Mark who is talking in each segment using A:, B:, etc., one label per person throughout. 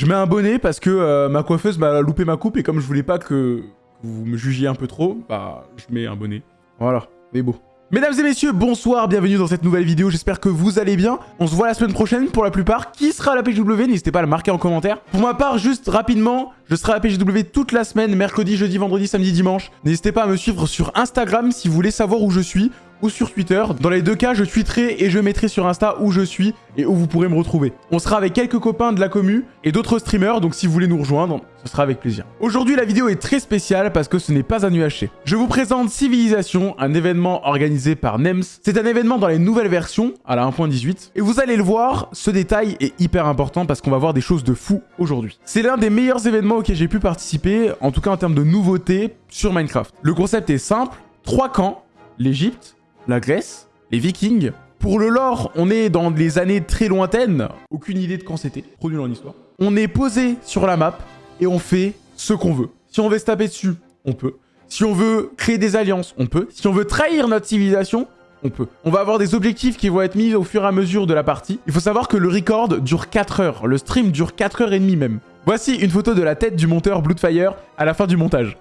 A: Je mets un bonnet parce que euh, ma coiffeuse m'a loupé ma coupe et comme je voulais pas que vous me jugiez un peu trop, bah je mets un bonnet. Voilà, mais beau. Mesdames et messieurs, bonsoir, bienvenue dans cette nouvelle vidéo, j'espère que vous allez bien. On se voit la semaine prochaine pour la plupart. Qui sera à la PJW N'hésitez pas à le marquer en commentaire. Pour ma part, juste rapidement, je serai à la PJW toute la semaine, mercredi, jeudi, vendredi, samedi, dimanche. N'hésitez pas à me suivre sur Instagram si vous voulez savoir où je suis ou sur Twitter. Dans les deux cas, je tweeterai et je mettrai sur Insta où je suis et où vous pourrez me retrouver. On sera avec quelques copains de la commu et d'autres streamers, donc si vous voulez nous rejoindre, ce sera avec plaisir. Aujourd'hui, la vidéo est très spéciale parce que ce n'est pas un UHC. Je vous présente Civilisation, un événement organisé par NEMS. C'est un événement dans les nouvelles versions, à la 1.18. Et vous allez le voir, ce détail est hyper important parce qu'on va voir des choses de fou aujourd'hui. C'est l'un des meilleurs événements auxquels j'ai pu participer, en tout cas en termes de nouveautés sur Minecraft. Le concept est simple, trois camps, l'Egypte, la Grèce, les Vikings. Pour le lore, on est dans les années très lointaines. Aucune idée de quand c'était. Trop nul en histoire. On est posé sur la map et on fait ce qu'on veut. Si on veut se taper dessus, on peut. Si on veut créer des alliances, on peut. Si on veut trahir notre civilisation, on peut. On va avoir des objectifs qui vont être mis au fur et à mesure de la partie. Il faut savoir que le record dure 4 heures. Le stream dure 4 heures et demie même. Voici une photo de la tête du monteur Bloodfire à la fin du montage.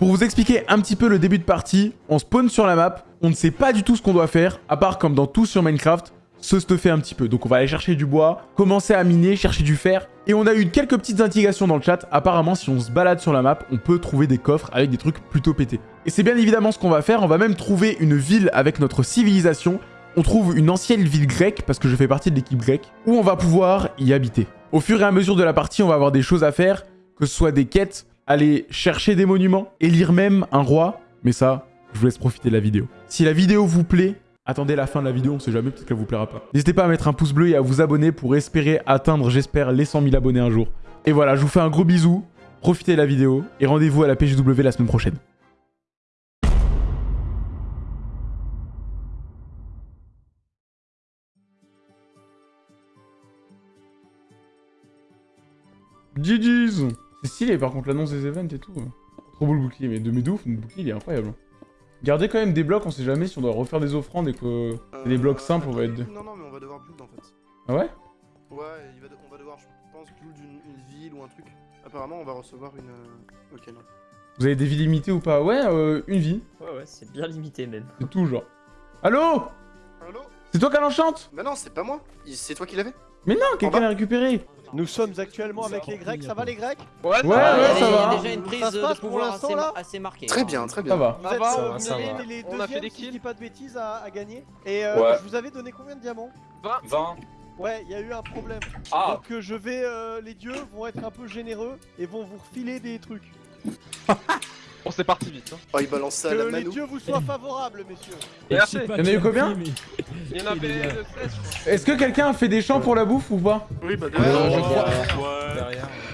A: Pour vous expliquer un petit peu le début de partie, on spawn sur la map, on ne sait pas du tout ce qu'on doit faire, à part comme dans tout sur Minecraft, se stuffer un petit peu. Donc on va aller chercher du bois, commencer à miner, chercher du fer. Et on a eu quelques petites indications dans le chat. Apparemment, si on se balade sur la map, on peut trouver des coffres avec des trucs plutôt pétés. Et c'est bien évidemment ce qu'on va faire. On va même trouver une ville avec notre civilisation. On trouve une ancienne ville grecque, parce que je fais partie de l'équipe grecque, où on va pouvoir y habiter. Au fur et à mesure de la partie, on va avoir des choses à faire, que ce soit des quêtes, aller chercher des monuments, élire même un roi. Mais ça, je vous laisse profiter de la vidéo. Si la vidéo vous plaît, attendez la fin de la vidéo, on sait jamais, peut-être qu'elle vous plaira pas. N'hésitez pas à mettre un pouce bleu et à vous abonner pour espérer atteindre, j'espère, les 100 000 abonnés un jour. Et voilà, je vous fais un gros bisou, profitez de la vidéo et rendez-vous à la PJW la semaine prochaine. GG's C'est stylé par contre l'annonce des events et tout. Trop beau le bouclier, mais de mes ouf, le bouclier il est incroyable. Gardez quand même des blocs, on sait jamais si on doit refaire des offrandes et que c'est des blocs simples, on va être...
B: Non, non, mais on va devoir build en fait.
A: Ah ouais?
B: Ouais, il va de- on va devoir, je pense, build une, une ville ou un truc. Apparemment, on va recevoir une... euh, Ok, non.
A: Vous avez des vies limitées ou pas? Ouais, euh, une vie,
C: Ouais, ouais, c'est bien limité même.
A: c'est tout genre. Allô?
B: Allô?
A: C'est toi qui l'enchante?
B: Bah non, c'est pas moi. C'est toi qui l'avais?
A: Mais non, quelqu'un l'a récupéré
D: Nous sommes actuellement avec les Grecs, ça va les Grecs?
A: Ouais, ouais,
C: des-
A: ça
C: il y a
A: va
C: déjà une prise
D: Ça se
C: de
D: passe pour
C: pouvoir
D: l'instant,
C: assez,
D: là?
C: assez marquée.
B: Très bien, très
A: Ça
B: bien.
A: va.
D: Vous êtes
E: va, ça va.
D: les
E: On a fait des
D: si je
E: kills
D: dis pas de bêtises, à, à gagner. Et euh,
E: Ouais.
D: je vous avais donné combien de diamants?
E: 20.
D: Ouais, il y a eu un problème.
E: Ah
D: Donc euh, je vais, euh, les dieux vont être un peu généreux et vont vous refiler des trucs.
E: Bon, c'est parti vite. Hein.
B: Oh, il balance ça à
D: Que
B: la
D: les
B: Manu.
D: dieux vous soient favorables, messieurs.
E: Merci.
A: Il y en a eu combien
E: Il y en avait 16, je crois.
A: Est-ce que quelqu'un a fait des champs pour la bouffe ou pas
B: Oui, bah
D: Ouais,
B: derrière.
D: je crois.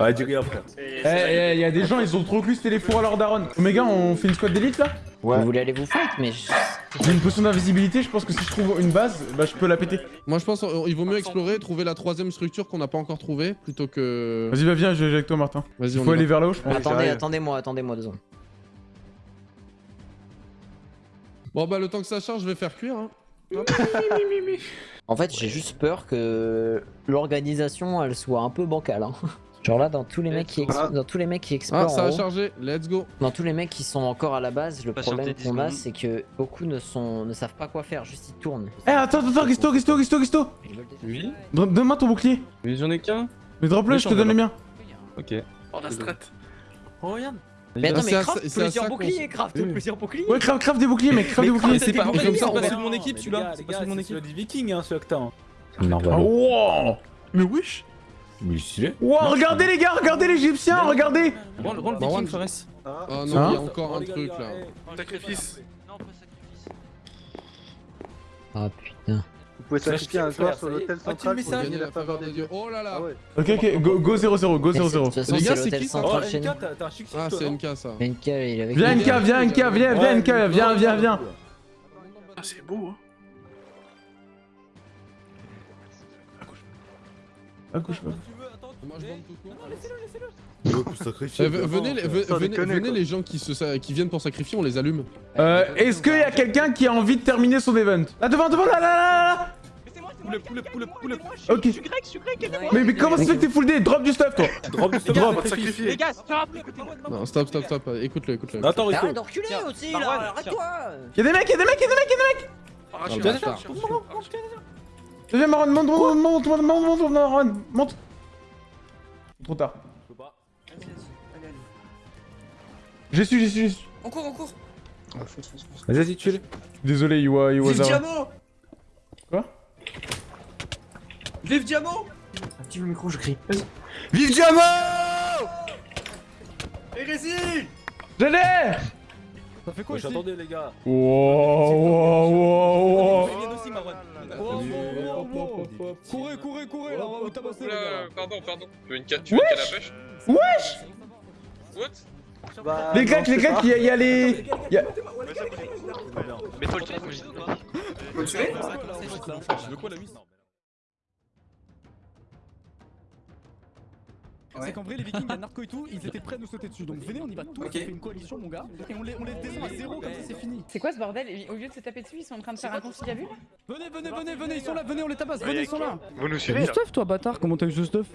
F: Ouais, dis rien, frère.
A: Eh, eh, il y a des gens, ils ont trop cru que c'était les fours à leur daronne. Omega, on fait une squad d'élite là
C: Vous voulez aller vous fight, mais
A: J'ai une potion d'invisibilité, je pense que si je trouve une base, bah je peux la péter.
G: Moi je pense qu'il vaut mieux explorer, trouver la troisième structure qu'on n'a pas encore trouvée, plutôt que...
A: Vas-y, bah viens, je vais avec toi Martin.
G: Vas-y, on
A: faut aller
G: va.
A: vers là-haut, je pense.
C: attendez, attendez-moi, attendez-moi deux secondes.
G: Bon bah le temps que ça charge, je vais faire cuire. Hein.
C: En fait, j'ai juste peur que l'organisation, elle soit un peu bancale. Hein. Genre là, dans tous les mecs qui, ex-
B: Voilà.
C: dans tous les mecs qui
G: Ah,
C: explorent
G: ça a
C: haut,
G: chargé, let's go.
C: dans tous les mecs qui sont encore à la base, le problème
H: 10
C: qu'on a, c'est que beaucoup ne sont, ne savent pas quoi faire, juste ils tournent.
A: Eh, attends, attends, Christo, Christo, Christo, Christo
H: Oui
A: Donne-moi ton bouclier.
H: Mais j'en ai qu'un
A: Mais drop-le, je te donne
H: ai
A: les miens.
H: Ok.
B: Oh, la strat.
H: Oh, regarde
C: Mais attends,
G: C'est
C: mais craft
G: c'est
C: plusieurs boucliers, craft
H: Oui.
C: plusieurs boucliers
A: Ouais, crave, crave des boucliers, mec,
C: Mais
A: des boucliers.
H: C'est pas, c'est pas celui de mon équipe celui-là, c'est pas celui de mon équipe.
I: des vikings, hein, t'as. hein.
A: Ah, wow Mais wesh
F: Mais stylé.
A: Wow, regardez les gars, regardez l'égyptien, regardez
H: Rends le viking, Fares.
G: Ah
A: Hein
G: non, il y a encore un truc là.
B: Sacrifice.
C: Ah putain.
D: Vous pouvez sacrifier un joueur sur l'hôtel central pour gagner la faveur des dieux.
G: Oh là là
D: Ah.
A: Ok, ok, go, go 0-0, go
C: Mais c'est- De
A: 0-0.
C: toute façon,
G: Les
C: c'est
G: gars, c'est qui, ça
I: Oh. NK, t'as un chic
G: Ah c'est NK ça.
C: NK, il est avec
A: Viens. NK, viens NK, viens, viens NK, viens, viens, viens.
B: Ah, c'est beau, hein.
A: Accouche-moi.
G: Moi je bande tout court.
F: Sacrifier.
G: Eh, ve- venez, les- venez, venez gens qui, se, sa- qui viennent pour sacrifier, on les allume.
A: Euh, est-ce qu'il y a quelqu'un qui a envie de terminer son event Là devant, devant, là, là, là, là
H: poulet, poulet, poulet, poulet.
A: Ok.
D: Je suis grec, je suis grec,
A: Mais, mais comment ça fait que t'es full D Drop du stuff, toi
F: Drop du stuff,
B: On
F: drop.
B: va te sacrifier.
D: Les gars, stop.
G: Non, stop, stop, stop. Écoute-le, écoute-le.
F: Attends, Rico.
C: Arrête d'enculer aussi là, arrête-toi
A: Y'a des mecs, y'a des mecs, y'a des mecs, y'a des mecs. Viens, monte, monte, monte, monte, monte, monte, Marwan, monte Trop tard.
F: Je peux pas.
A: J'ai su, j'ai su, j'ai su.
I: On court, on court.
F: Vas-y, vas-y, tue-le.
A: Désolé, Iwa,
I: Vive
A: Iwaza.
I: Diamo
A: Quoi?
I: Vive Diamo
C: Active le micro, je crie.
I: Vive Diamo Hérésie
A: GG
H: Ça fait quoi
F: attendez, les gars.
A: Wow, wow, wow, wow.
H: Il. Oh, oh, oh, oh, oh. Courez, courez, courez, là, on va vous tabasser, les gars.
E: Pardon, pardon. Tu veux une ca- tu veux une canne à pêche
A: Wesh
E: What
B: Bah,
A: Les claques, les claques, y'a y a les... y a-
E: Mets-toi le truc, moi
I: Faut le tuer
H: Je veux quoi la mise? C'est qu'en vrai, les vikings, il y a Narco et tout, ils étaient prêts à nous sauter dessus. Donc venez, on y va tous,
I: Ok.
H: on fait une coalition, mon gars, et on les, on les descend à zéro, comme ça c'est fini.
J: C'est quoi ce bordel? Au lieu de se taper dessus, ils sont en train de faire un conciliabule?
H: Venez, venez, venez, venez, ils sont là, venez, on les tabasse, venez, ils sont là.
E: Vous nous
H: du stuff, toi, bâtard Comment t'as eu ce stuff?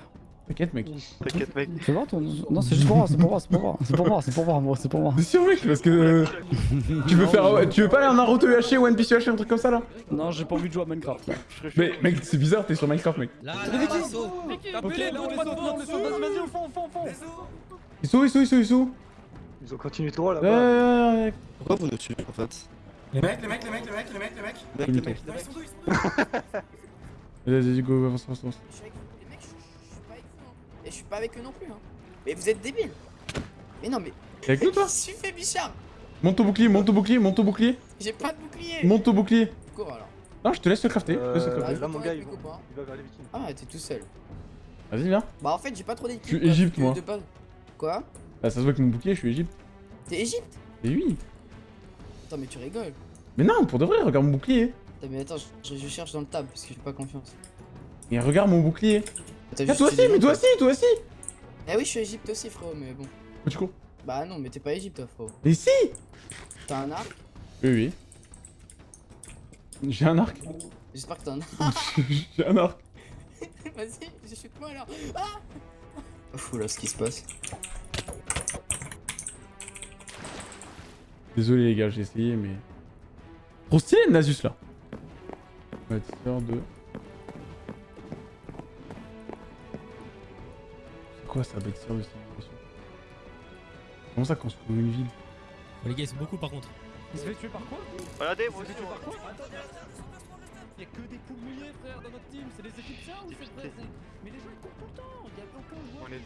A: T'inquiète, mec.
E: T'inquiète, mec.
H: Fais voir ton. Non, c'est juste pour moi, c'est pour moi, c'est pour moi, c'est pour moi, c'est pour moi, moi, c'est pour moi.
A: T'es sûr, mec Parce que... euh, tu veux faire... Tu veux pas aller en Naruto UHC ou One Piece UHC, un truc comme ça, là?
H: Non, j'ai pas envie de jouer à Minecraft.
A: Mais, mec, c'est bizarre, t'es sur Minecraft, mec.
I: Là,
H: Les
I: là,
H: là, les les vas-y, vas-y, au fond, au fond, au fond.
A: Ils sont où, ils sont où, ils sont où, ils sont où?
B: Ils ont continué
A: ouais, ouais.
B: Pourquoi vous nous tuez en fait?
I: Les mecs, les mecs, les mecs, les mecs, les mecs, les mecs.
B: Mec,
A: Mec,
B: les
A: mec.
B: mecs,
I: ils sont d'où, ils sont
A: Vas-y, vas-y, go, avance, avance, avance.
J: Je suis pas avec eux non plus. Hein. Mais vous êtes débiles. Mais non, mais.
A: T'es avec nous, toi
J: Qu'est-ce que tu fais, Bichard
A: Monte ton bouclier, monte ton bouclier, monte ton bouclier.
J: J'ai pas de bouclier.
A: Monte ton bouclier.
J: Cours alors.
A: Non, je te laisse le crafter. je te laisse le crafter.
J: je
B: là, mon gars. Il va vers les vikings.
J: Ah, t'es tout seul.
A: Vas-y, viens.
J: Bah, en fait, j'ai pas trop d'équipe.
A: Je suis Égypte, moi.
J: de Quoi?
A: Bah, ça se voit que mon bouclier, je suis Égypte.
J: T'es Égypte?
A: Et oui.
J: Attends, mais tu rigoles.
A: Mais non, pour de vrai, regarde mon bouclier.
J: Attends, mais attends, je, je cherche dans le tab parce que j'ai pas confiance.
A: Et regarde mon bouclier. Ah, toi aussi, mais toi aussi, toi aussi.
J: Eh oui, je suis Égypte aussi, frérot, mais bon.
A: Où tu cours
J: Bah non, mais t'es pas Égypte, frérot.
A: Mais si
J: T'as un arc
A: Oui, oui. J'ai un arc.
J: J'espère que t'as un arc.
A: J'ai un arc.
J: Vas-y, chute-moi alors. Ah Fou là, ce qui se passe.
A: Désolé, les gars, j'ai essayé, mais. Trop stylé, le Nasus là. Bâtisseur de. Quoi ça, bâtisseur de civilisation Comment ça construire une ville?
H: Les gars, c'est beaucoup par contre. Il se fait tuer par quoi
E: Regardez, moi aussi,
H: par quoi? Y'a que des poules mouillées, frère, dans notre team. C'est les Égyptiens ou c'est Mais les gens ils courent tout le temps. Y'a aucun joueur.
E: On est-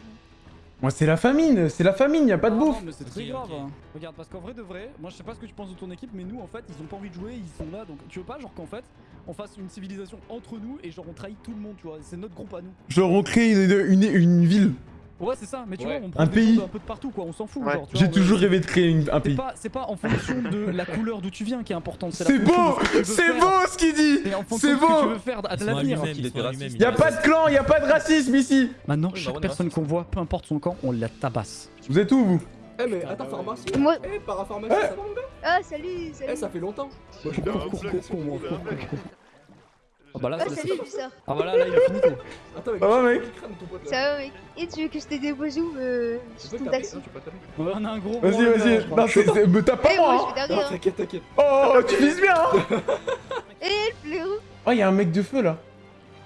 A: Moi, c'est la famine, c'est la famine, y a pas de
H: Ah
A: bouffe.
H: C'est très grave. hein. Regarde, parce qu'en vrai de vrai, moi je sais pas ce que tu penses de ton équipe, mais nous en fait, ils ont pas envie de jouer, ils sont là. Donc tu veux pas, genre qu'en fait, on fasse une civilisation entre nous et genre on trahit tout le monde, tu vois. C'est notre groupe à nous.
A: Genre, on crée une, une, une ville.
H: Ouais, c'est ça, mais tu
G: Ouais.
H: vois, on prend
A: Un
H: des
A: pays.
H: d'un peu de partout, quoi. On s'en fout,
E: Ouais.
H: genre. tu
A: J'ai toujours rêvé de créer une- un
H: C'est
A: pays.
H: pas, c'est pas en fonction de la couleur d'où tu viens qui est importante.
A: C'est beau C'est beau ce qu'il dit
H: C'est en fonction
A: C'est
H: de ce que tu
A: beau
H: veux faire à l'avenir.
A: Y a pas de clan, y a pas de racisme ici
H: Maintenant,
G: Oui,
H: chaque personne qu'on voit, peu importe son camp, on la tabasse.
A: Vous êtes où, vous?
G: Eh, mais attends, pharmacie
J: Moi.
G: Eh, parapharmacie, ça va mon gars?
J: Ah, salut, salut.
G: Eh, ça fait longtemps
H: Cours, cours, cours, cours, cours, cours, cours. Ah bah là,
J: Ah,
H: c'est-
J: salut, Bissard.
H: ah bah là, là, il a fini tout.
G: Attends, mais
A: Ça va, mec
J: Ça va, mec Et tu veux que je te dépose où euh, sur ton taxi
H: Ouais, on a un gros.
A: Vas-y, vas-y. Non, c'est- me tape
J: Eh,
A: pas
J: moi,
A: moi hein.
J: hein.
G: T'inquiète, t'inquiète.
A: Oh, tu vises bien hein
J: Eh, le frérot
A: Oh, y a un mec de feu là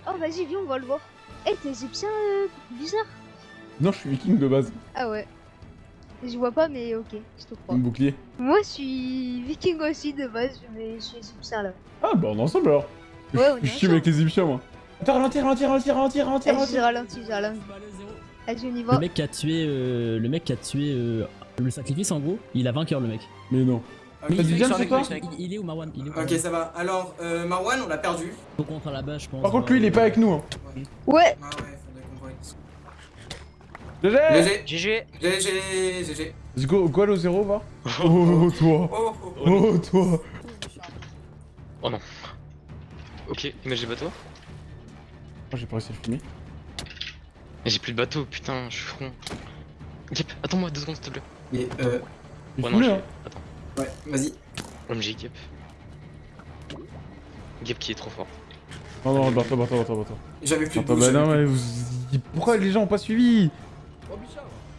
J: Oh, vas-y, viens, on va le voir. Eh, t'es égyptien, euh, bizarre.
A: Non, je suis viking de base.
J: Ah ouais. Je vois pas, mais ok, je te crois.
A: Mon bouclier.
J: Moi, je suis viking aussi de base, mais je suis égyptien là.
A: Ah, bah on est ensemble alors.
J: Ouais, on
A: Je suis avec les Égyptiens, moi. Attends, ralentir, ralentir, ralentir, ralentir, ralentir,
J: j'ai ralenti, j'ai ralenti. Vas-y, on y va.
H: Le mec qui a tué, euh, le mec qui a tué euh, le sacrifice en gros, il a vainqueur le mec.
A: Mais non. Sur toi
H: il, il est où Marwan? Il est où
I: Ok, ça va. Alors, euh, Marwan, on l'a perdu.
H: Faut contre à la base, je pense.
A: Par contre, lui, il est pas avec nous. Hein.
J: Ouais,
I: Ah ouais, faudrait qu'on.
A: GG
I: GG.
C: GG
I: GG. GG.
A: Let's go, go au zéro, va. Oh, toi.
I: Oh, oh, oh.
A: Oh,
E: Ok, imagine bateau.
A: Oh, j'ai pas réussi à le filmer.
E: Mais j'ai plus de bateau, putain, je suis front. Yep, attends-moi deux secondes s'il te plaît.
I: Mais, euh,
E: Ouais, non, j'ai.
A: hein.
E: Attends.
I: ouais, vas-y.
E: OMG Gap. Gap qui est trop fort.
A: Non, non, barre-toi, barre-toi, barre-toi, barre-toi.
I: J'avais plus de
A: bah non, mais vous... Pourquoi les gens ont pas suivi?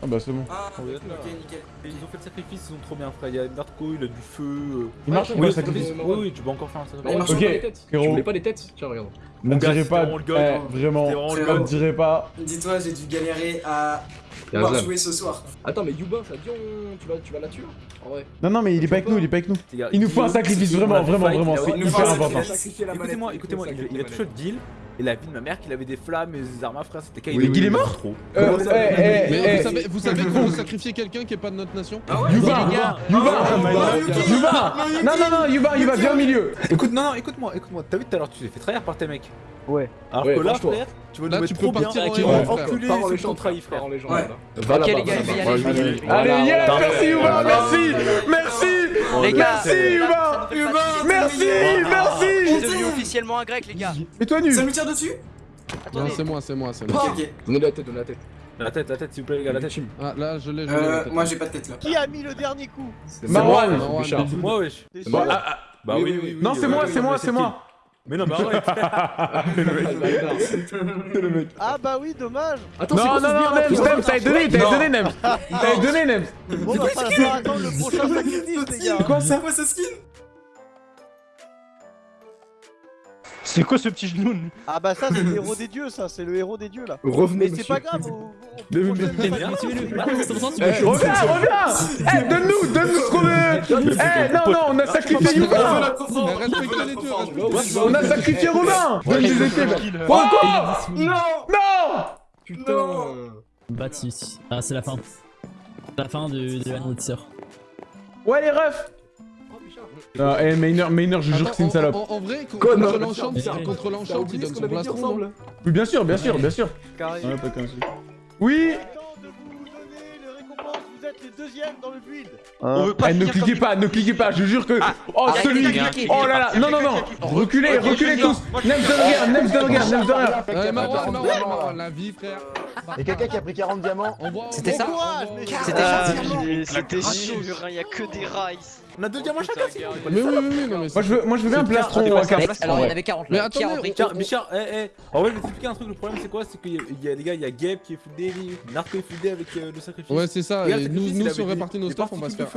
A: Ah bah c'est bon.
I: Ah, ok, nickel.
F: Ils ont fait le sacrifice, ils sont trop bien, frère. Il y a Narco, il a du feu. euh.
A: Il marche ou
F: Oui,
A: pas, ça sacrifice
F: oui, oui, tu peux encore faire un
I: Mais il marche
F: sacrifice.
A: Ok,
I: pas.
F: Tu voulais pas des têtes Tiens, regarde. Gars,
A: direz
F: c'était
A: pas...
F: le
A: Eh,
F: hein.
A: vraiment, ne
I: gars.
A: direz pas...
I: Dis-toi, j'ai dû galérer à pouvoir jouer ce soir.
F: Attends, mais Yuba, ça dit on... tu, vas, tu vas la tuer En vrai.
A: Non, non, mais il est pas avec nous, il est pas avec nous. Il nous faut un sacrifice,
F: on
A: vraiment, vraiment, vraiment, c'est hyper important.
F: Écoutez-moi, écoutez-moi, il, a touché le deal. Et la vie de ma mère qu'il avait des flammes et des armes à frère, c'était
A: Oui, il est mort
F: trop.
A: Euh,
F: Comment ça,
A: eh, eh,
G: Mais vous savez, vous savez qu'on veut sacrifier quelqu'un qui est pas de notre nation
I: Ah ouais
A: Yuba
C: gars.
A: Yuba
I: Ah.
A: Yuba Non, non, non, Yuba, Yuba, viens au milieu
F: Écoute, non, non, écoute-moi, écoute-moi. T'as vu tout à l'heure, tu t'es fait trahir par tes mecs.
C: Ouais.
F: Alors
A: Ouais,
F: que là, frère, tu
G: Là,
F: nous
G: tu
F: mettre
G: peux
F: trop bien.
G: partir en
F: Tu
G: héros,
F: vas
G: frère.
F: enculer
G: Pars en
F: ceux qui
G: légende.
F: t'ont trahi, frère.
I: Ouais.
F: Va
C: Ok, les gars,
F: va
C: y aller, aller.
A: Allez, yes,
F: Voilà.
A: merci Yuba, merci Merci
C: Les gars,
A: Merci Yuba Merci, merci
J: Je suis devenu officiellement un grec, les gars.
A: Mets-toi nu
I: Ça me tire dessus
G: Non, c'est moi, c'est moi, c'est moi.
F: Donnez la tête, donnez la tête. La tête, la tête, s'il vous plaît, les gars, la tête.
G: Ah, là, je l'ai, je l'ai. la
I: Euh, moi j'ai pas de tête là.
D: Qui a mis le dernier coup
F: C'est
A: Marwan.
F: moi,
G: Marwan.
F: Bouchard. C'est moi, wesh. Bah, ah, ah, bah oui, oui.
A: Non, c'est moi, c'est moi,
F: mais
A: c'est moi
F: Mais non, mais arrête.
A: Le mec.
D: Ah bah oui, dommage.
F: Attends,
A: Non, non, non, Nems, Nems, t'avais donné, t'avais donné, Nems. T'avais donné, Nems.
D: Bon bah falloir attendre le prochain sacrifice, les gars.
A: Quoi ça
I: C'est quoi ce skin
K: C'est quoi ce petit genou
D: Ah bah ça c'est le héros des dieux, ça, c'est le héros des dieux là.
F: Revenez,
D: Mais c'est pas grave, au
A: Mais- Reviens, reviens. Eh, donne-nous, donne-nous ce qu'on veut Eh, non, non, on a sacrifié Yuba. On a sacrifié Robin Donne des épées Pourquoi Non Non
F: Putain.
K: Baptiste. Ah, c'est la fin. La fin de, de.
A: Ouais, les refs Non, eh, Maynard, Maynard, je jure que c'est une salope.
G: En, vrai, contre l'enchant, contre l'enchant, il donne son plastron. non
A: Oui, bien sûr, bien sûr, bien sûr. Oui
D: deuxièmes dans le build
K: On veut pas
A: Eh, ne cliquez pas, ne cliquez pas, je jure que... Oh,
C: arrêtez
A: celui. Oh là là, non, non, non Reculez, reculez tous Nems de rien, Nems de rien, Nems de rien
G: Ouais, Marwan, Marwan, la vie, frère.
L: Et quelqu'un qui a pris 40 diamants.
C: C'était ça
D: C'était
C: C'était
K: Ah,
H: C'était sûr, il y a que des rats ici.
F: On a deux diamants chacun, c'est
G: Mais oui, oui, oui, non, mais
A: Moi je veux, moi je veux bien un plastron à carte.
C: alors il y en avait 40
G: Mais
C: là.
G: Attendez,
C: repris
F: Tiens, Bichard, eh, eh. En vrai, je vais t'expliquer un truc. Le problème, c'est quoi? C'est qu'il y a- des gars, il y a Geb qui est day, Narco est day avec euh, le sacrifice.
G: Ouais, c'est ça. Nous, si on répartit nos stuff, on va se faire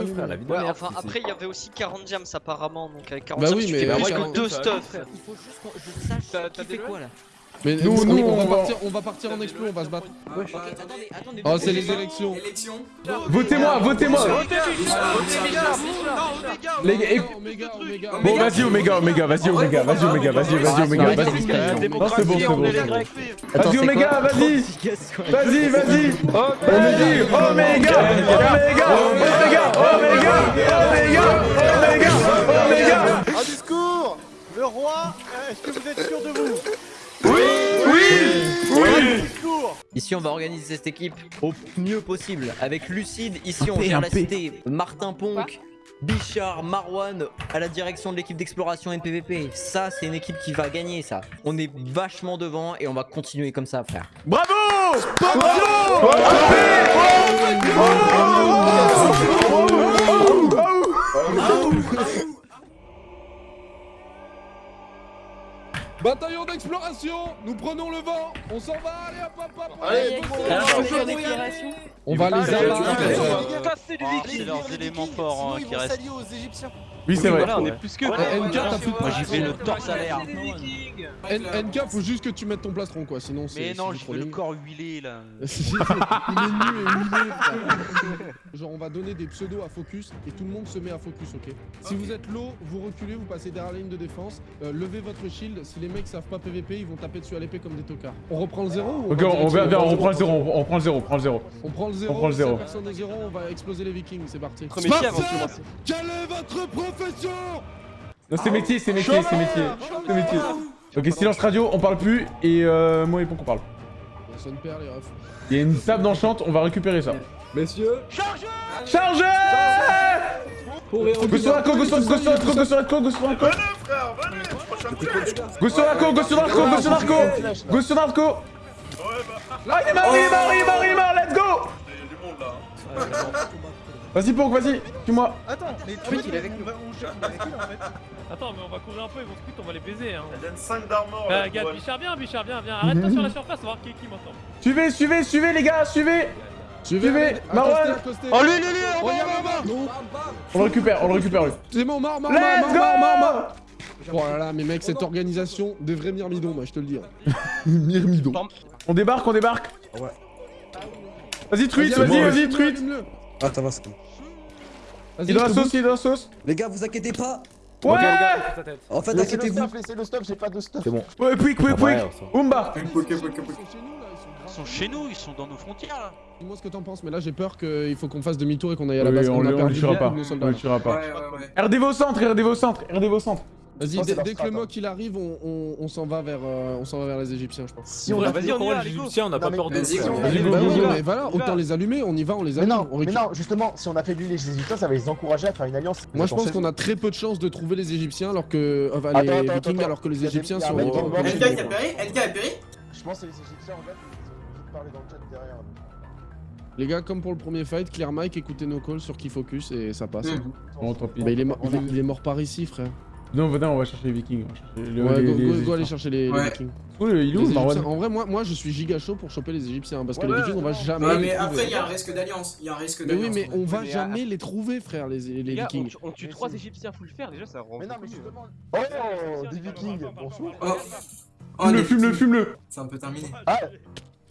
H: enfin après il y avait aussi 40 diams apparemment, donc avec 40
G: Bah
H: diams
G: oui,
H: tu
G: mais
H: fais que
G: 40
H: deux stuff.
F: frère.
C: Il faut juste que je sache fait quoi là?
G: Mais
A: Nous,
G: nous,
A: nous,
G: on,
A: on
G: va partir, on va partir en explo, on va se battre.
C: Ok, attendez, attendez.
G: Oh, c'est les élections.
I: Élection.
A: Votez-moi, votez-moi Les gars. Bon, vas-y, Omega, Omega, vas-y, Omega, vas-y, Omega, vas-y, vas-y, Omega, vas-y. Non, c'est bon, c'est bon. Vas-y, Omega, vas-y Vas-y, vas-y dit Omega Omega Omega Omega Omega Omega Omega
D: Un discours Le roi, euh, est-ce que vous êtes sûr de vous
A: Oui
D: Un discours
C: Ici, on va organiser cette équipe au mieux possible. Avec Lucide, ici, on gère la cité. Martin Ponk, Bichard, Marwan à la direction de l'équipe d'exploration NPVP. Ça, c'est une équipe qui va gagner, ça. On est vachement devant et on va continuer comme ça, frère.
A: Bravo. Bravo
G: Bataillon d'exploration, nous prenons le vent, on s'en va, allez hop hop hop
F: Allez,
G: On va les abattre.
K: C'est leurs éléments forts qui restent.
D: aux Égyptiens.
A: Oui, c'est vrai.
K: on est plus que.
G: NK, t'as plus de
K: Moi j'y vais le torse à l'air.
G: NK, faut juste que tu mettes ton plastron, quoi, sinon c'est.
K: Mais non, veux le corps huilé là.
G: Il est nu et huilé. Genre, on va donner des pseudos à focus et tout le monde se met à focus, ok? Si vous êtes low, vous reculez, vous passez derrière la ligne de défense, euh, levez votre shield. Si les mecs savent pas PVP, ils vont taper dessus à l'épée comme des tocards. On reprend le zéro ou
A: Ok, on, on, va-
G: le
A: on
G: zéro
A: prend le zéro, on, on prend le zéro, on prend le zéro.
G: On prend le zéro, personne est zéro, on va exploser les vikings, c'est parti. Est votre profession.
A: Non, c'est métier, c'est métier, c'est métier. C'est métier. Ok, silence radio, on parle plus et euh, moi et Ponk on parle.
G: Personne perd les refs.
A: Il y a une table d'enchante, on va récupérer ça.
F: Messieurs,
A: Chargez Go sur la co, go sur go sur la co, go sur la co, go sur la co. Go sur la co, go sur la co, go sur la co. Go sur la co. Ah il est mort, il est mort, il est mort, il est mort, let's go Vas-y, Ponk, vas-y, suis-moi.
D: Attends, mais
J: Truc, il est avec
D: on va- on gère- on en fait.
M: Attends, mais on va courir un peu, ils vont split, on va les baiser. Hein.
B: Elle donne 5 d'armor.
M: Euh, gars, Bichard, viens, Bichard, viens, viens. Arrête-toi sur la surface, on va voir qui est qui maintenant.
A: Suivez, suivez, suivez, les gars, suivez.
G: Suivez,
A: Marwan.
D: Oh, lui, lui, lui,
G: Marwan Non
A: On le récupère, on le récupère, lui.
G: C'est bon, mort, mort, mort, mort
A: go
G: Oh là là, mais mec, cette organisation, des vrais myrmidons, moi, je te le dis. hein. Myrmidons.
A: On débarque, on débarque.
G: Ouais.
A: Vas-y, truite,
G: Vas-y,
A: vas-y, truite.
L: Ah, ça va, c'est bon.
G: Vas-y,
A: Il est dans la sauce, il est dans la sauce.
L: Les gars, vous inquiétez pas.
A: Ouais
F: les gars.
L: En fait, inquiétez-vous.
G: laissez le stuff, j'ai pas de stuff.
L: C'est bon.
A: Ouais, quick, quick, quick. Umba.
N: Ils sont chez nous, ils sont dans nos frontières là.
G: Dis-moi ce que t'en penses, mais là j'ai peur qu'il faut qu'on fasse demi-tour et qu'on aille à la
A: Oui,
G: base.
A: on le- on le tuera pas. On le tuera pas.
B: Ouais, ouais, ouais.
A: RDV au centre, RDV au centre, RDV au centre.
G: Vas-y, dès, que le mock il arrive, on, on, on s'en va vers, euh, on s'en va vers les Égyptiens, je pense.
L: Si on
F: Ouais,
L: a
F: Vas-y, on y va, les Égyptiens, on n'a pas peur de.
G: Bah mais voilà, autant les allumer, on y va, on les
L: Mais
G: allume.
L: non, mais non, justement, si on affaiblit les Égyptiens, ça va les encourager à faire une alliance.
G: Moi je pense qu'on a très peu de chances de trouver les Égyptiens alors que. Enfin,
L: Attends,
G: les
L: attends,
G: Vikings
L: attends.
G: alors que les Égyptiens sont.
B: LK a péri LK a péri
L: Je pense que c'est les Égyptiens, regarde, ils ont parlé dans le chat derrière.
G: Les gars, comme pour le premier fight, clear mic, écoutez nos calls sur qui focus et ça passe.
B: Mm.
A: Bon, tant pis.
G: Bah, il, est mort, il, est, il est mort par ici, frère.
A: Non, venez, on va chercher les vikings. on va chercher le-
G: Ouais,
A: les-
G: go,
A: les-
G: go,
A: les-
G: go aller chercher les,
B: Ouais.
G: Vikings.
A: Oh, il est où,
G: En vrai, moi, moi je suis giga chaud pour choper les Égyptiens hein, parce que les Vikings, on va jamais
B: Ouais,
G: les
B: mais
G: trouver.
B: après, il y a un risque d'alliance. Il y a un risque
G: Mais oui, mais on va
D: Mais,
G: jamais les trouver, frère, les, les
D: gars,
G: Vikings.
D: tue- on tue 3 Égyptiens full fer, déjà ça rend.
L: Mais non, mais justement. Oh, des Vikings, bonsoir.
B: Oh,
A: Fume-le,
B: les
A: fume-le,
B: petits-
A: fume-le.
B: C'est un peu terminé.
L: Ah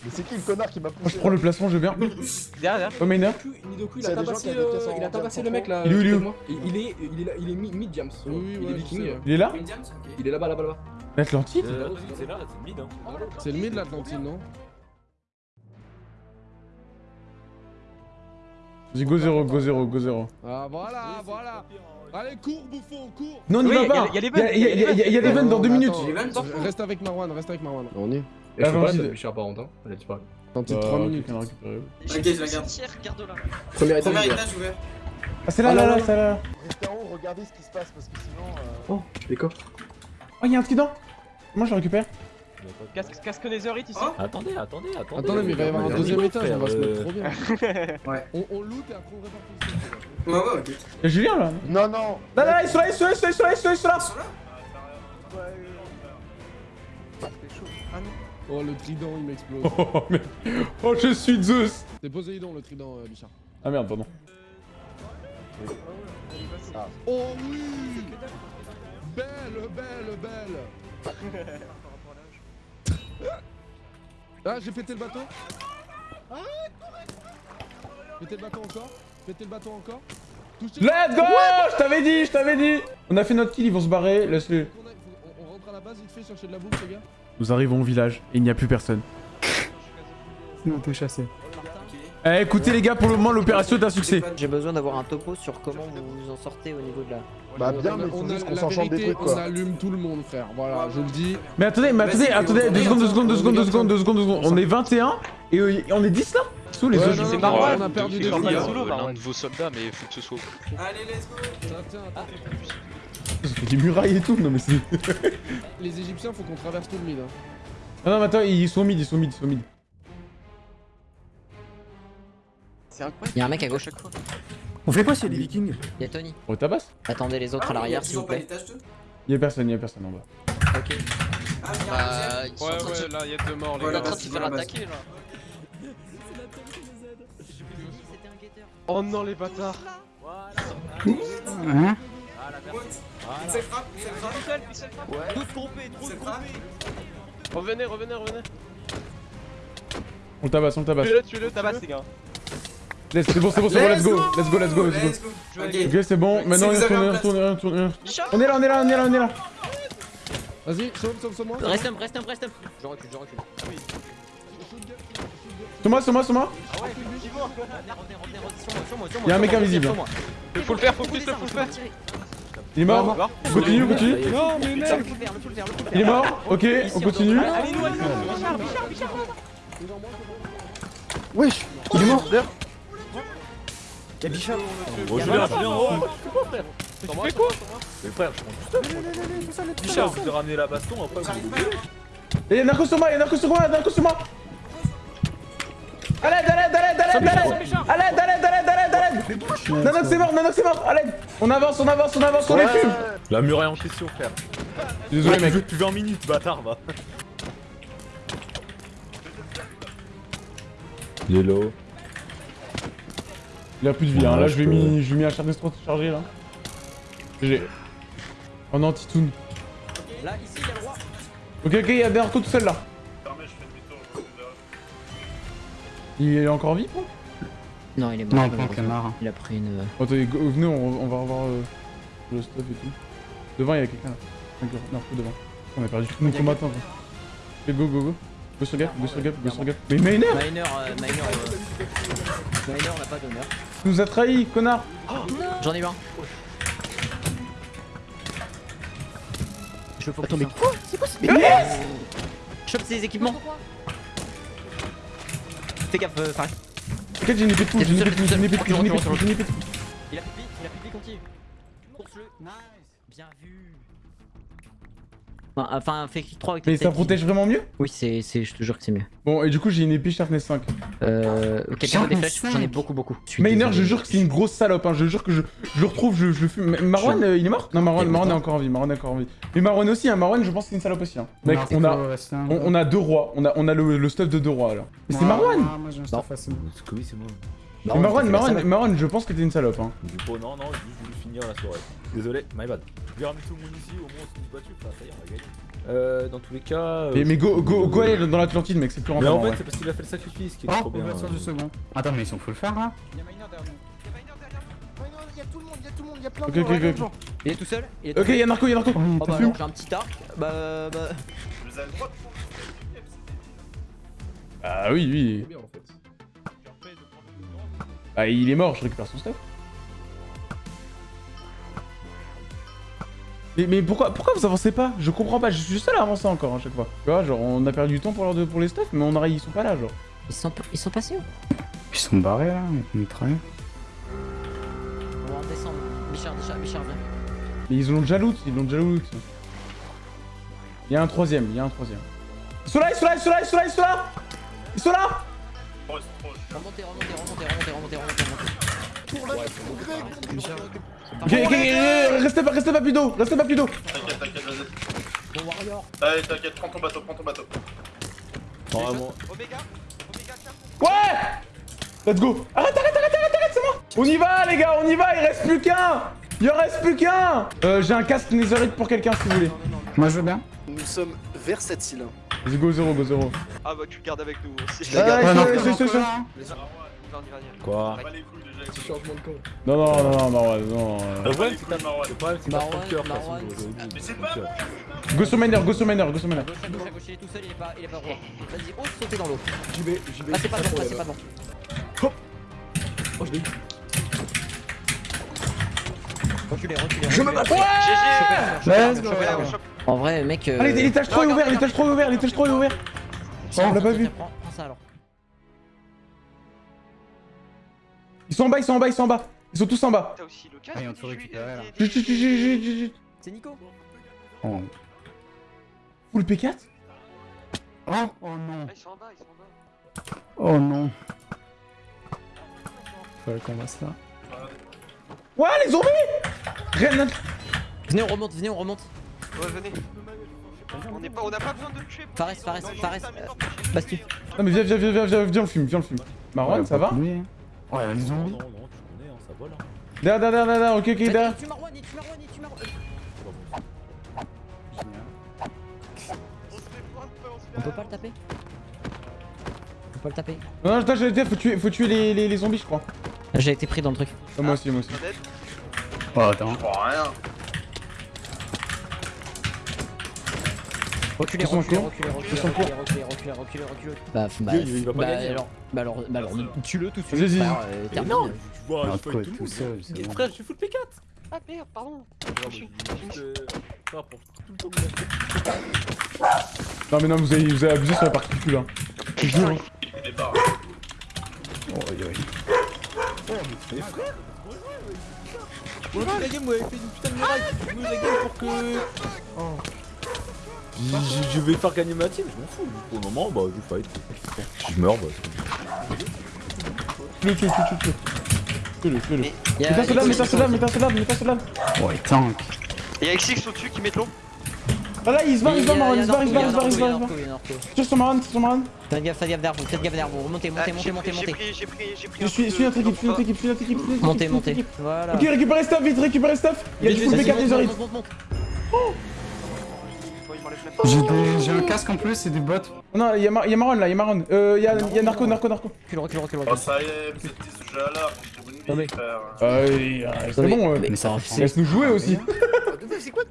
L: Mais c'est qui le connard qui m'a
A: Moi,
L: poussé
A: je prends le placement, je viens.
D: Derrière, derrière.
A: Oh, Miner.
O: Nidoku, il a tabassé, euh, il a tabassé le mec là.
A: Il est où, il est où.
O: Il est, il est, là- il est mi- mid-jams.
G: Oui, oui,
O: il est viking.
A: Il est là.
O: Il est là-bas, là-bas, là-bas.
A: L'Atlantide
F: Euh, C'est là, c'est mid. Hein.
G: C'est le mid l'Atlantide, non
A: Vas-y, go 0, go 0, go 0.
G: Ah voilà, voilà Allez, cours, bouffon, cours
A: Non, on y
D: Oui,
A: va pas.
D: les
A: Il y a- des vannes dans
G: Non,
A: 2
G: mais
A: minutes.
B: Les
G: Reste avec Marwan, reste avec Marwan. On y est.
O: Et je suis pas là,
A: Atlantide.
O: ça Bichard par contre. hein. Elle a disparu.
G: Attends,
A: Euh,
G: 3 minutes.
B: Ok, je la garde.
O: Premier étage.
B: Premier
O: ouvert.
B: étage ouvert.
A: Ah, c'est là,
L: Ah,
A: là,
L: non,
A: là, c'est là.
L: Restez en haut, regardez ce qui se passe parce que sinon. euh,
O: Oh, les coffres.
A: Oh, y'a un trident. Moi, je le récupère.
D: Casque, casque Netherite ici.
B: Oh.
F: Attendez, attendez, attendez.
G: Attendez, mais il va y avoir un deuxième étage, on va se mettre
F: euh,
G: trop bien.
B: Ouais.
G: On, on loot et après on répartit le
B: Ouais, ouais, ok.
A: Y'a Julien là.
L: Non, non
A: Là, là, là, ils sont là, ils sont là, ils sont là, ils sont là, ils sont là, ils sont là.
B: Là
D: C'est chaud. Ah non.
G: Oh, le trident, il m'explose.
A: Oh, mais... oh, je suis Zeus.
G: C'est Poséidon, le trident, euh, Bichard.
A: Ah merde, pardon.
G: Oh oui Belle, belle, belle Ah, j'ai pété le bateau Ah, Pété le bateau encore Pété le bateau encore Touché
A: Let's go Je t'avais dit, je t'avais dit On a fait notre kill, ils vont se barrer, laisse-le.
G: On, rentre à la base vite fait chercher de la bouffe les gars
A: Nous arrivons au village et il n'y a plus personne.
O: Nous on peut chasser.
A: Eh, écoutez les gars, pour le moment, l'opération est un succès.
C: J'ai besoin d'avoir un topo sur comment vous vous en sortez au niveau de la.
L: Bah
G: On
L: bien,
G: a-
L: mais
G: on
L: qu'on
G: la
L: s'enchante des
G: vérité,
L: trucs
G: On
L: quoi.
G: allume tout le monde frère, voilà, je le dis.
A: Mais attendez, mais attendez, attendez,
B: on
A: deux secondes, deux secondes, deux
G: on
A: secondes, deux secondes, deux secondes, deux secondes. On est 21 et euh, on est 10 là Sous les
G: Ouais,
A: autres.
D: C'est Marwan.
G: on a perdu des
E: l'un de vos soldats, mais faut que ce soit.
B: Allez, let's go
A: Fait des murailles et tout, non mais c'est...
G: Les Égyptiens, faut qu'on traverse tout le mid. Hein.
A: Ah non mais attends, ils sont mid, ils sont mid, ils sont mid.
D: C'est incroyable.
C: Y'a un mec à gauche.
O: On fait quoi s'il y a des vikings
C: Y'a Tony.
A: On tabasse
C: Attendez les autres à l'arrière s'il
B: Ils ont
C: vous
B: pas
C: plaît.
B: l'étage 2
A: Y'a personne, y'a personne en bas.
C: Ok.
B: Ah, il y a un
C: Bah, ils sont de se-
D: là, il y a deux morts, les
B: Voilà,
D: gars.
B: bah,
C: en train de se
B: c'est
C: faire
B: la
C: attaquer là.
D: Oh non, les bâtards.
B: C'est frappe, c'est frappe.
D: Ouais.
B: Tous trompés, tous trompés.
D: Revenez, revenez, revenez.
A: On le tabasse, on le tabasse.
D: Tuez-le, tuez-le, tabasse, les gars.
A: C'est bon, c'est bon, c'est bon, let's go, let's go, let's go, let's go.
B: Let's go. Ok.
A: C'est bon, maintenant on retourne,
B: un
A: on retourne, on est là, on est là, on est là, on est là.
G: Vas-y, sauve, sauve, sauve moi.
C: Reste un, reste un, reste un. Je recule, je recule.
A: C'est moi.
C: Ah ouais, sur moi, sur moi, sur moi.
A: Y'a un
C: sur
A: mec invisible.
C: sur.
D: Faut le faire, faut le faire, faut le faire.
A: Il est mort. Continue, continue.
H: Non, mais mec.
A: Il est mort. Ok, on continue.
D: Allez, nous, allez, nous, Bichard, Bichard, Bichard.
O: Wesh Il est mort
D: Y'a Bichard.
F: Oh, Julien, Julien, oh
D: Tu fais quoi
F: Mais frère, je prends ça. Bichard, vous avez ramené la baston, après vous
A: Et y'a Narcos sur moi, y'a Narcos sur moi, y'a Narcos sur moi. À l'aide, à l'aide, à l'aide, à l'aide, à l'aide. À l'aide, à l'aide, à l'aide, Nanox c'est mort, Nanox c'est mort, à l'aide On avance, on avance, on avance, on les fume
F: La muraille en question, frère.
A: Désolé, mec.
F: Tu depuis 20 minutes, bâtard, va. Il est low.
A: Il a plus de vie, hein. Là
F: je
A: vais
F: peux-
A: mis, je mis un Charnestro chargé là. GG. Oh non, Titoun.
C: Là, ici, il y a le roi.
A: Ok, ok, il y a Berto tout seul là. Il est encore vif hein
C: Non, il est mort.
O: Non, Camara.
C: Il a pris une. euh,
A: Attendez, go- venez, on, on va revoir euh, le stuff et tout. Devant, il y a quelqu'un là. D'accord, Non, devant. On a perdu tous nos combattants. quoi. Ok, go, go, go. Go sur gap, go sur gap, go sur gap. Mais Miner
C: Miner, euh, Miner, euh... Miner n'a pas d'honneur.
A: Tu nous as trahi, connard
C: J'en ai eu un. Je
J: Attends, mais quoi? C'est quoi ce
C: Yes Chope ses équipements. Fais gaffe, euh, Farid.
A: T'inquiète, j'ai une épée de fou, j'ai une épée de fou, j'ai une épée de fou, j'ai une épée de fou, j'ai une épée de fou.
C: Il a vie, il a continue. Course-le. Nice. Bien vu. Enfin, fais clic 3 avec
A: Mais ça protège vraiment mieux?
C: Oui, c'est, c'est, je te jure que c'est mieux.
A: Bon, et du coup, j'ai une épée Sharpness 5.
C: Euh. Quelqu'un des flèches J'en ai beaucoup, beaucoup. Désolé.
A: je jure que c'est une grosse salope, hein. je jure que je, je le retrouve, je, je le fume. Mais Marwan,
C: Je-
A: euh, il est mort? Non, Marwan, Marwan est encore en vie, Marwan est encore en vie. Mais Marwan aussi, hein. Marwan, je pense que c'est une salope aussi. Hein. Mec,
O: Non,
A: on a,
O: un-
A: on, on a deux rois, on a, on a le, le stuff de deux rois alors. Mais c'est Marwan
O: moi, Moi j'ai un stuff assez bon.
F: Parce que oui, c'est moi.
A: Marwan, Marwan, Marwan, je pense que t'es une salope. Hein.
F: Dis pas non, non, juste je voulais finir la soirée. Désolé, my bad. Je vais ramener tout le monde ici, au moins on s'est battu, enfin ça y est, on a gagné. Euh, dans tous les cas. euh,
A: Mais, mais go, go, go aller dans l'Atlantide, mec, c'est plus
F: Mais
A: rentable.
F: en fait,
A: ouais.
F: c'est parce qu'il a fait le sacrifice qui est
O: Oh,
F: trop bien.
O: du second. Attends, mais ils sont full faire là
D: Il y a Miner derrière nous. Il y a tout le monde, il y a tout le monde, il y a plein de
A: Ok,
D: gens,
A: ok,
D: il y a plein
A: ok.
D: de gens.
C: Il est tout seul il est tout
A: Ok, y'a Narco, y'a Narco.
C: Oh bah j'ai un petit arc. Bah. bah...
A: Ah oui, oui. Ah, il est mort, je récupère son stuff. Mais, mais pourquoi, pourquoi vous avancez pas Je comprends pas, je suis seul à avancer encore à chaque fois. Tu vois, genre on a perdu du temps pour, leur de- pour les stuff, mais on a, ils sont pas là, genre.
C: Ils sont, ils sont passés où
O: Ils sont barrés là, on mitraille.
C: On va en descendre. Bichard, Bichard, Bichard, viens.
A: Mais ils l'ont déjà loot, ils l'ont déjà loot. Il y a un troisième, il y a un troisième. Ils sont là, ils sont là, ils sont là, ils sont là, ils sont là Ils sont là
C: Remontez, remontez, remontez, remontez, remontez, remontez, remontez.
A: Ok, restez pas, restez pas plus d'eau, restez pas plus d'eau
B: T'inquiète, t'inquiète, vas-y.
C: Bon warrior.
B: Allez, t'inquiète, prends ton bateau, prends ton bateau.
F: Vraiment.
A: Ouais Let's go Arrête, arrête, arrête, arrête, arrête, c'est moi On y va, les gars, on y va, il reste plus qu'un Il en reste plus qu'un Euh, j'ai un casque Netherite pour quelqu'un, si vous voulez.
O: Moi je veux bien.
B: Nous sommes vers cette île.
A: Vas-y, go zéro, go zéro.
P: Ah bah tu le gardes avec nous aussi.
A: Je
F: Quoi
A: Non, non, non, non, Marwan, non.
F: Le problème, c'est le problème, c'est
C: Marwan. Mais
F: c'est pas.
A: Go sur miner, go sur miner, miner.
C: Gauche, à gauche, à gauche, il est tout seul, il est pas, il est pas roi. Vas-y, ose sauter dans l'eau.
D: J'y vais, j'y vais.
C: Ah, c'est pas bon, c'est pas bon.
D: Oh, je l'ai eu.
C: Reculez, reculez.
A: Je me bats-.
C: En vrai, mec. euh,
A: Allez, l'étage 3 est ouvert, l'étage 3 est ouvert, l'étage 3 est ouvert Oh, on l'a pas vu.
C: Prends prends ça alors.
A: Ils sont en bas, ils sont en bas, ils sont en bas. Ils sont tous en bas.
P: T'as aussi le
O: Ah, ils ont tout récupéré là.
A: Chut, chut, chut, chut, chut, chut.
C: C'est Nico.
O: Oh.
A: Full P4
O: Oh, oh non.
P: Ils sont en bas, ils sont en bas.
O: Oh non. Fallait qu'on va ça.
A: Ouais, les zombies Rien
C: Venez, on remonte, venez, on remonte.
P: Ouais, venez. On n'est pas, on n'a pas besoin de le tuer.
C: Fares, Fares, Fares. euh, Basti.
A: Non mais viens, viens, viens, viens, viens, viens, on le fume, viens, on le fume. Marwan, ça va
O: Ouais, les
F: Non,
O: zombies.
F: non, non, tu connais, hein, ça vole. hein.
A: Derrière, derrière, derrière, ok, ok, derrière.
C: Marwan, Marwan, il tue Marwan. On peut pas le taper? On peut pas le taper
A: Non, non, attends, j'allais dire, faut tuer, faut tuer les, les, les zombies, je crois.
C: J'ai été pris dans le truc.
A: Ah, moi aussi, moi aussi.
O: Oh, attends.
B: rien.
C: Reculez, reculez,
A: cours.
C: reculez, reculez, reculez, reculez, reculez, reculez, reculez. Bah, bah,
F: Il- va pas
C: bah,
F: gagner, hein.
C: alors, bah alors, bah alors, tue-le tout de suite.
A: Vas-y.
C: euh,
F: Mais non,
O: Non,
F: je tout le
O: seul.
F: Frère, je suis full P4.
P: Ah merde, pardon.
F: Ouais, je dis, euh, le.
A: Non mais non, vous avez, vous avez abusé sur la particule, hein. Je jure. hein.
O: Oh, oui, oui.
F: Mais frère Ouais, la game, vous avez fait une putain de muraille. Vous la game pour que. Oh. Je vais faire gagner ma team, je m'en fous. Pour le moment, bah, je fight. Si je meurs, bah. c'est-
A: Tue-le, tue-le, tue-le, tue-le. Tuez-le, tuez-le.
C: y a-
A: Mets ta soldat,
C: il
A: mets ta
C: faut-
A: soldat, mets ta soldat, mets ta soldat.
O: Ouais, tank.
P: Et y'a XX au-dessus qui met de l'eau.
A: Ah là, il se barre, il se barre, il se barre, il se barre, il se barre, il se barre, il
C: il il.
A: Tire sur tire sur.
C: Faites gaffe, faites gaffe derrière vous, faites gaffe derrière vous. Remontez, montez,
P: Ah,
C: montez, montez, montez.
P: j'ai pris, j'ai pris, j'ai pris
A: Je
P: un
A: suis, notre équipe, suis notre équipe, suis notre équipe, suis notre équipe.
C: Montez. Voilà.
A: Ok, récupérez stuff, vite, récupérez stuff. Il y a
C: Vite,
A: du full
C: vite,
A: B4
C: monte,
A: des orites.
O: J'ai un casque en plus et des bottes.
A: Non, il y a Mar- il y a Maron là, il y a Maron. Euh, il y a il y a Narco, Narco, Narco.
L: Oh, ça y est, vous êtes des sujets à.
C: Non.
A: Euh, c'est bon,
C: mais ça va
A: laisse-nous jouer aussi.
J: C'est quoi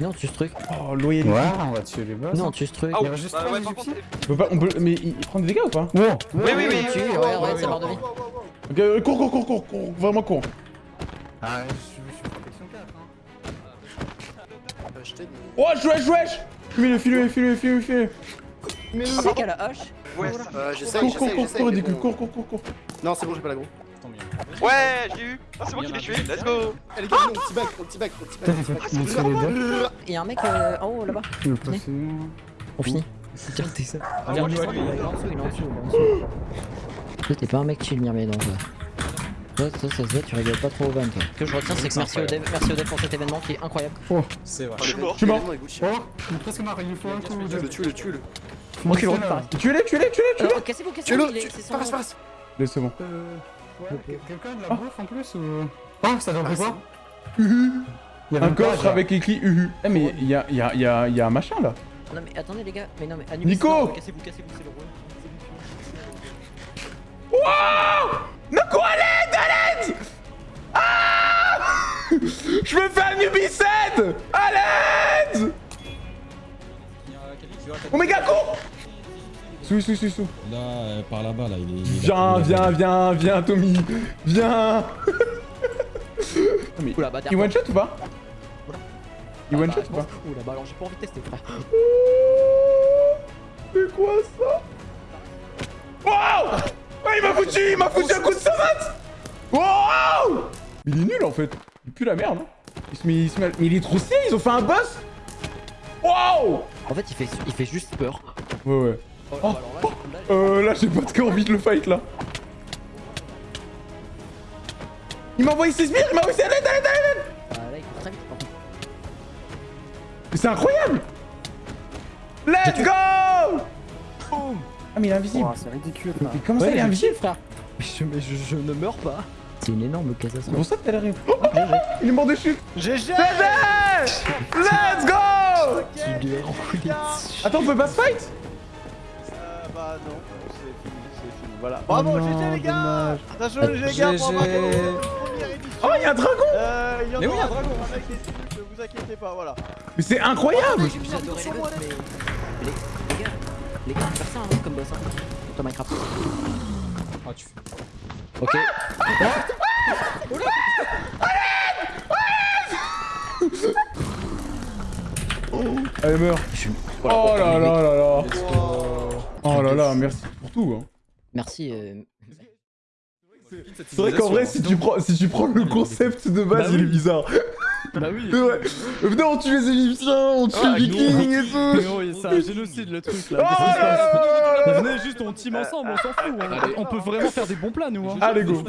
C: Non, tu ce truc.
A: Oh, loyalité.
O: Ouais, on va tuer les boss.
C: Non, tu ce truc.
P: Ah,
O: Il y a juste
P: bah
O: trois
P: ouais, par contre,
O: égyptiens.
A: On peut pas, on peut, mais il prend des dégâts ou pas
O: Wow.
P: Oui, oui, oui.
C: Tu, ouais, ouais, de vie.
A: Ok, euh, cours, cours, cours, cours, cours, vraiment cours.
O: Ah, Je
B: t'aide,
A: Wesh, wesh, wesh File-le, file-le, file-le, file-le, file-le.
J: Mais
C: Tu sais qu'à la hache,
P: Ouais,
B: Euh, j'essaye,
A: Cours, cours,
B: j'essaye,
A: cours, cours,
B: mais
A: ridicule, cours, cours, cours, cours.
B: Non, c'est bon, j'ai pas la gros.
P: ouais, j'ai eu. Ah, c'est moi qui l'ai tué. Let's go.
B: Eh les gars, non, petit back, petit back, petit back. petit back.
O: Putain, j'ai fait les deux.
C: il y a un mec euh, en haut là-bas.
O: Le passé.
C: On finit. T'es ça.
H: Ah,
C: Regarde,
H: ouais,
C: il est en dessous, il est en dessous, t'es pas un mec chill, Mirmé, donc. Toi, toi, ça se voit, tu rigoles pas trop au van, toi. Ce que je retiens, c'est que merci au dev, merci au dev pour cet événement qui est incroyable.
F: C'est vrai.
B: Je suis
P: mort.
A: Je suis mort.
O: Oh, presque mort, il nous faut un coup ou deux.
B: Tue-le, tue-le, tue-le.
C: Recule,
O: Montre-le,
C: recule,
O: là.
C: pareil.
A: Tuez-les, tuez-les, tuez-les, tuez-les.
C: Euh, Cassez-vous, cassez-vous,
B: tue- passe, passe.
A: Laisse, c'est bon.
O: Quelqu'un a de la bouffe en plus ou... Oh, ça donne
B: Ah,
O: quoi
A: Uhu.
O: Il y avait
A: Un coffre avec écrit Uhu. Eh, mais il y a, il y, a, il y, a, il y a un machin là.
C: Non, mais attendez, les gars, mais non, mais Anubis,
A: Nico
C: Cassez-vous, cassez-vous, c'est le rôle.
A: Waouh Nako, à l'aide, Ah Je me fais un Ubicide À l'aide Omega, cours Sous, sous, sous, sous.
Q: Là, euh, par là-bas, là, il est. il est-
A: Viens, viens, viens, viens, Tommy Viens
C: Oula, bah,
A: Il one shot ou pas Il
C: Ah,
A: one shot
C: je
A: ou pas
C: Oula, bah alors j'ai pas envie de tester, frère.
A: C'est quoi ça Wow Ah, il m'a foutu, il m'a foutu un coup de savate Wow Il est nul en fait. Il pue la merde. hein. Il se met, il se met- Mais il est trop stylé, ils ont fait un boss Wow
C: En fait, il fait, il fait juste peur.
A: Ouais, ouais.
C: Oh,
A: Oh,
C: là, là,
A: Euh, là, j'ai pas de envie de le fight là. Il m'a envoyé ses sbires, il m'a envoyé ses...
C: Ah, vite, par contre.
A: Mais c'est incroyable Let's go Ah mais il est invisible.
H: c'est ridicule.
A: Mais comment ça il est invisible frère
H: Mais je, mais je, je ne meurs pas.
C: C'est une énorme catastrophe.
A: C'est pour ça que t'as l'air... Oh, il est mort de chute
D: GG
A: Let's go
C: Tu lui as enculé.
A: Attends, on peut pas se fight?
D: Euh, bah non, c'est fini, c'est fini. Voilà. Bravo,
A: non,
D: GG les gars
A: dommage.
D: Attention les gars pour avoir
A: Oh, il y a un dragon
D: Euh, il y en
H: Mais oui,
D: aura
H: un dragon.
D: toujours avec les trucs, ne vous inquiétez pas, voilà.
A: Mais c'est incroyable
C: les boss, mais. Les, les gars, les gars, faire ça hein, comme boss. Hein. Pour toi, Minecraft.
H: Ah, tu fais.
C: Ok.
A: Allez, meurs Oh là là là là Oh là là, merci pour tout hein.
C: Merci. Euh...
A: C'est vrai qu'en vrai, si tu, prends, si tu prends le concept de base,
H: Bah
A: il est bizarre.
H: Bah oui.
A: Ouais. Venez, on tue les Égyptiens, on tue
H: Ah,
A: les Vikings et
H: Mais
A: tout.
H: oui, c'est un génocide le truc
A: Oh
H: là. Venez juste, on team ensemble, on s'en fout. On, peut vraiment faire des bons plans nous. Hein.
A: Allez, go.